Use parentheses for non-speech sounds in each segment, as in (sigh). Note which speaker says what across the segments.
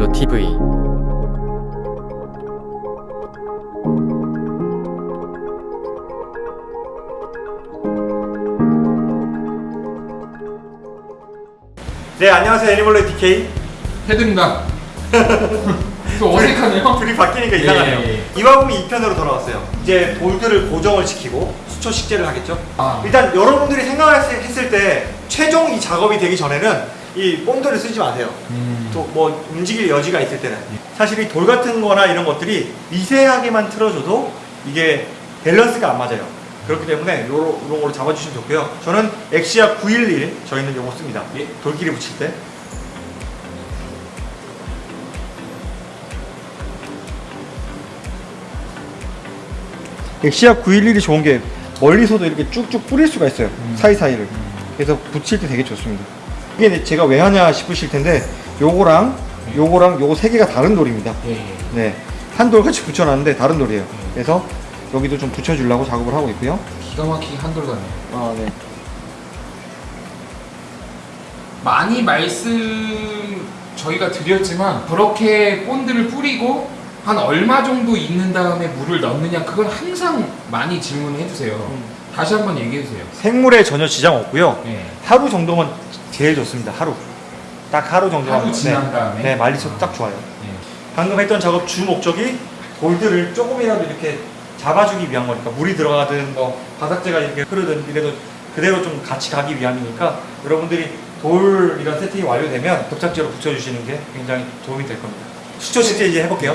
Speaker 1: 롤러 TV
Speaker 2: 네 안녕하세요 애니멀레 DK
Speaker 3: 헤드입니다. 또 어색하네요.
Speaker 2: 둘이 바뀌니까 이상하네요
Speaker 3: 예, 예.
Speaker 2: 이화금이 2편으로 돌아왔어요 이제 볼들을 고정을 시키고 수초 식재를 하겠죠
Speaker 3: 아.
Speaker 2: 일단 여러분들이 생각했을 때 최종 이 작업이 되기 전에는 이 본드를 쓰지 마세요.
Speaker 3: 음.
Speaker 2: 또뭐 움직일 여지가 있을 때는. 사실 이 돌 같은 거나 이런 것들이 미세하게만 틀어줘도 이게 밸런스가 안 맞아요. 그렇기 때문에 요런, 걸로 잡아주시면 좋고요. 저는 엑시아 911 저희는 요거 씁니다.
Speaker 3: 예.
Speaker 2: 돌끼리 붙일 때. 엑시아 911이 좋은 게 멀리서도 이렇게 쭉쭉 뿌릴 수가 있어요. 사이사이를. 그래서 붙일 때 되게 좋습니다 이게 제가 왜 하냐 싶으실 텐데 요거랑 요거랑 요거 세 개가 다른 돌입니다
Speaker 3: 예, 예.
Speaker 2: 네. 한 돌 같이 붙여놨는데 다른 돌이에요 그래서 여기도 좀 붙여주려고 작업을 하고 있고요
Speaker 3: 기가 막히게 한돌 같네.
Speaker 2: 아, 네.
Speaker 3: 많이 말씀 저희가 드렸지만 그렇게 본드를 뿌리고 한 얼마 정도 있는 다음에 물을 넣느냐 그건 항상 많이 질문해 주세요.
Speaker 2: 음.
Speaker 3: 다시 한번 얘기해 주세요.
Speaker 2: 생물에 전혀 지장 없고요
Speaker 3: 예.
Speaker 2: 하루 정도면 제일 좋습니다. 하루. 딱 하루 정도만
Speaker 3: 하루 지난 다음에?
Speaker 2: 네 말리셔도 딱 좋아요.
Speaker 3: 예.
Speaker 2: 방금 했던 작업 주 목적이 볼들을 조금이라도 이렇게 잡아주기 위한 거니까 물이 들어가든 뭐 바닥재가 이렇게 흐르든 이래도 그대로 좀 같이 가기 위함이니까 여러분들이 돌 이런 세팅이 완료되면 접착제로 붙여주시는 게 굉장히 도움이 될 겁니다. 수초 식재 이제 해볼게요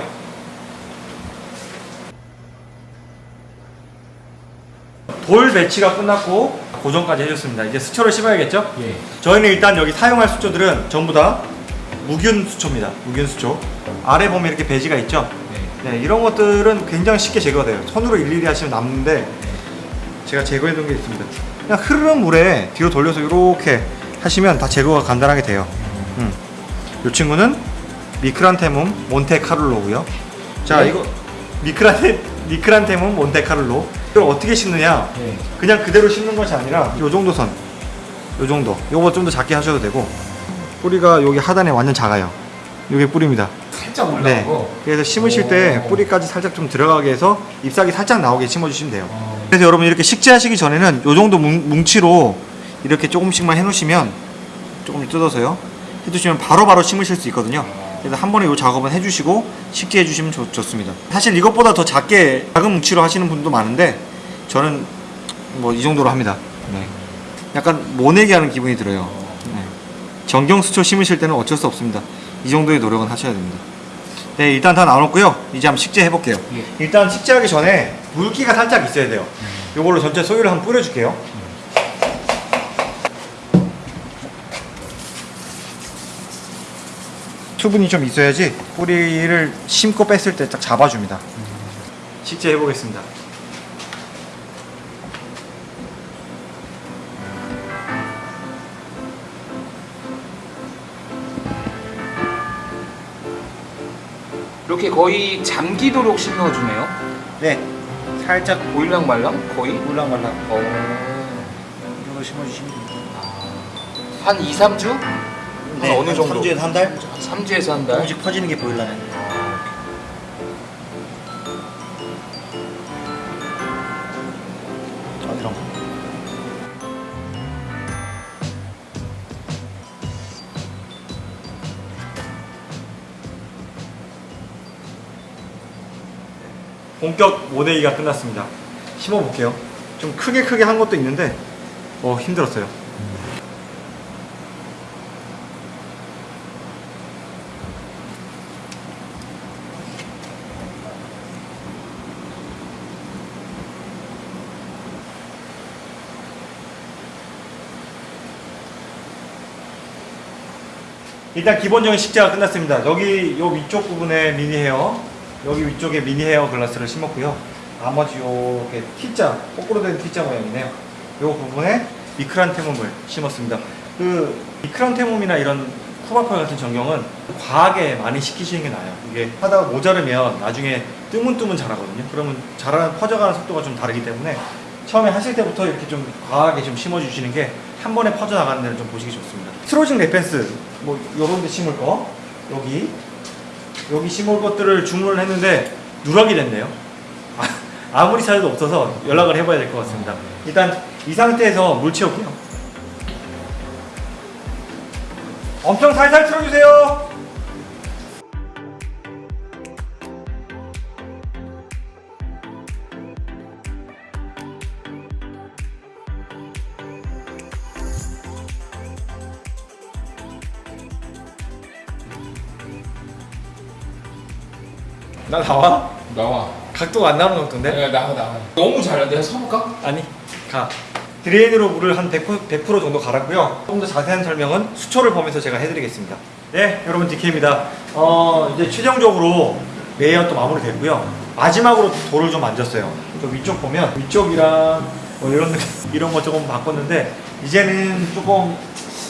Speaker 2: 돌 배치가 끝났고 고정까지 해줬습니다 이제 수초를 심어야겠죠?
Speaker 3: 예.
Speaker 2: 저희는 일단 여기 사용할 수초들은 전부 다 무균 수초입니다. 무균 수초. 아래 보면 이렇게 배지가 있죠.
Speaker 3: 네.
Speaker 2: 네, 이런 것들은 굉장히 쉽게 제거가 돼요. 손으로 일일이 하시면 남는데 제가 제거해 놓은 게 있습니다. 그냥 흐르는 물에 뒤로 돌려서 이렇게 하시면 다 제거가 간단하게 돼요. 음. 이 친구는 미크란테문 몬테카를로고요. 자,
Speaker 3: 네.
Speaker 2: 이거 미크란테 미크란테문 몬테카를로. 이걸 어떻게 심느냐?
Speaker 3: 예.
Speaker 2: 그냥 그대로 심는 것이 아니라 요 정도 선, 요 정도. 요거 좀 더 작게 하셔도 되고 뿌리가 여기 하단에 완전 작아요. 요게 뿌리입니다.
Speaker 3: 살짝
Speaker 2: 네.
Speaker 3: 올라가고.
Speaker 2: 그래서 심으실 때
Speaker 3: 오.
Speaker 2: 뿌리까지 살짝 좀 들어가게 해서 잎사귀 살짝 나오게 심어주시면 돼요.
Speaker 3: 어.
Speaker 2: 그래서 여러분 이렇게 식재하시기 전에는 요 정도 뭉, 뭉치로 이렇게 조금씩만 해놓으시면 조금 뜯어서요. 해두시면 바로바로 심으실 수 있거든요. 그래서 한 번에 이 작업은 해주시고 쉽게 해주시면 좋, 좋습니다. 사실 이것보다 더 작게 작은 뭉치로 하시는 분도 많은데 저는 뭐 이 정도로 합니다. 네. 약간 모내기 하는 기분이 들어요. 네. 정경수초 심으실 때는 어쩔 수 없습니다. 이 정도의 노력은 하셔야 됩니다. 네, 일단 다 나눴고요. 이제 한번 식재 해볼게요.
Speaker 3: 예.
Speaker 2: 일단 식재하기 전에 물기가 살짝 있어야 돼요. 이걸로 전체 소유를 한번 뿌려줄게요. 수분이 좀 있어야지 뿌리를 심고 뺐을 때 딱 잡아줍니다. 식재 해보겠습니다.
Speaker 3: 이렇게 거의 잠기도록 심어주네요.
Speaker 2: 네, 살짝
Speaker 3: 보일랑 말랑 거의.
Speaker 2: 물랑말랑
Speaker 3: 어.
Speaker 2: 이 정도 심어주시면 됩니다.
Speaker 3: 한 2, 3주? 한 어느 정도?
Speaker 2: 3주에서 한 달?
Speaker 3: 3주에서 한 달.
Speaker 2: 조금씩 퍼지는 게 보일라면. 어디로? 본격 모내기가 끝났습니다. 심어볼게요. 좀 크게 크게 한 것도 있는데 어 힘들었어요. 일단 기본적인 식재가 끝났습니다. 여기 요 위쪽 부분에 미니 헤어, 여기 위쪽에 미니 hair grass를 심었고요. 나머지 요게 T자, 거꾸로 된 T자 모양이네요. 요 부분에 Micranthemum을 심었습니다. 그 Micranthemum이나 이런 Cuba pearl 같은 전경은 과하게 많이 심으시는 게 나아요. 이게 하다가 모자르면 나중에 뜨문뜨문 자라거든요. 그러면 자라는 퍼져가는 속도가 좀 다르기 때문에 처음에 하실 때부터 이렇게 좀 과하게 좀 심어주시는 게 한 번에 퍼져나가는 데는 좀 보시기 좋습니다. Staurogyne repens 뭐 요런 데 심을 거 여기 여기 심을 것들을 주문을 했는데 누락이 됐네요. 아, 아무리 찾아도 없어서 연락을 해봐야 될 것 같습니다. 일단 이 상태에서 물 채울게요. 엄청 살살 틀어주세요. 나 나와?
Speaker 3: 나와.
Speaker 2: 각도가 안 나오는 정도인데?
Speaker 3: 네, 나와 나와. 너무. 내가 서볼까?
Speaker 2: 아니 가 drain으로 물을 한 100%, 100% 정도 갈았고요 좀더 자세한 설명은 수초를 보면서 제가 해드리겠습니다 네 여러분 DK입니다 어 이제 최종적으로 레이아웃도 마무리 됐고요 마지막으로 돌을 좀 만졌어요 저 위쪽 보면 위쪽이랑 뭐 이런 (laughs) 이런 거 조금 바꿨는데 이제는 조금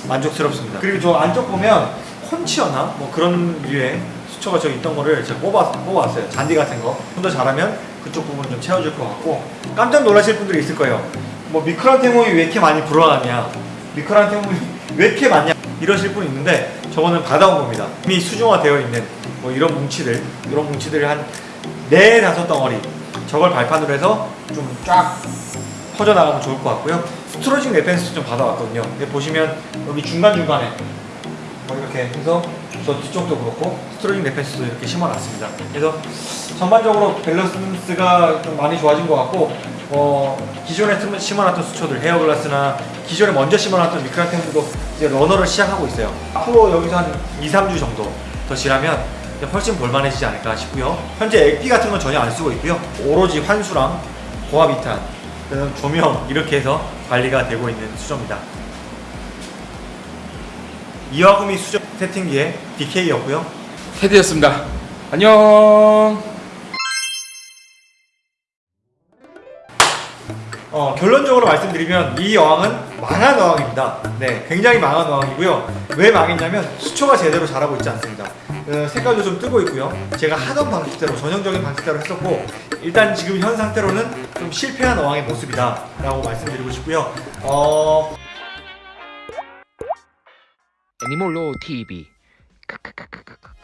Speaker 2: 만족스럽습니다 그리고 저 안쪽 보면 콘치어나 뭐 그런 류의 수초가 저기 있던 거를 제가 뽑아, 뽑아왔어요. 잔디 같은 거 좀 더 잘하면 그쪽 부분 좀 채워줄 것 같고. 깜짝 놀라실 분들이 있을 거예요. 뭐 미크란테모이 왜 이렇게 많이 불어나냐. 미크란테모이 (laughs) 왜 이렇게 많냐. 이러실 분 있는데 저거는 받아온 겁니다. 이미 수중화되어 있는 뭐 이런 뭉치들 이런 뭉치들을 한네 다섯 덩어리 저걸 발판으로 해서 좀 쫙 퍼져나가면 좋을 것 같고요. Staurogyne repens 좀 받아왔거든요. 근데 보시면 여기 중간중간에 뭐 이렇게 해서 저 뒤쪽도 그렇고 Staurogyne repens도 이렇게 심어놨습니다. 그래서 전반적으로 밸런스가 좀 많이 좋아진 것 같고 어, 기존에 심- 심어놨던 수초들 hairgrass나 기존에 먼저 심어놨던 미크라템들도 이제 runner를 시작하고 있어요. 앞으로 여기서 한 2, 3주 정도 더 지나면 훨씬 볼만해지지 않을까 싶고요. 현재 액비 같은 건 전혀 안 쓰고 있고요. 오로지 환수랑 고아비탄, 그다음 조명 이렇게 해서 관리가 되고 있는 수조입니다. 이와구미 수저 세팅기의 DK였고요.
Speaker 3: 테디였습니다. 안녕.
Speaker 2: 어, 결론적으로 말씀드리면 이 어항은 망한 어항입니다. 네, 굉장히 망한 어항이고요. 왜 망했냐면 수초가 제대로 자라고 있지 않습니다. 어, 색깔도 좀 뜨고 있고요. 제가 하던 방식대로 전형적인 방식대로 했었고 일단 지금 현 상태로는 좀 실패한 어항의 모습이다 라고 말씀드리고 싶고요. 어,
Speaker 1: 애니몰로 TV. 크크크크크.